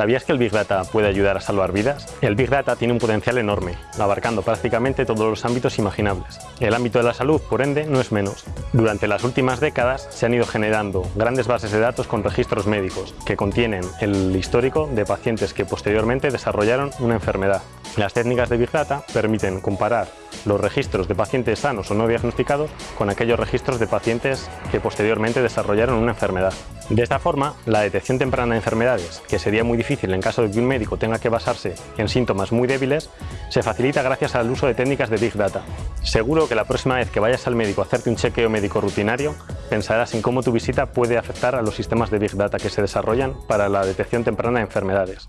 ¿Sabías que el Big Data puede ayudar a salvar vidas? El Big Data tiene un potencial enorme, abarcando prácticamente todos los ámbitos imaginables. El ámbito de la salud, por ende, no es menos. Durante las últimas décadas se han ido generando grandes bases de datos con registros médicos, que contienen el histórico de pacientes que posteriormente desarrollaron una enfermedad. Las técnicas de Big Data permiten comparar los registros de pacientes sanos o no diagnosticados con aquellos registros de pacientes que posteriormente desarrollaron una enfermedad. De esta forma, la detección temprana de enfermedades, que sería muy difícil en caso de que un médico tenga que basarse en síntomas muy débiles, se facilita gracias al uso de técnicas de Big Data. Seguro que la próxima vez que vayas al médico a hacerte un chequeo médico rutinario, pensarás en cómo tu visita puede afectar a los sistemas de Big Data que se desarrollan para la detección temprana de enfermedades.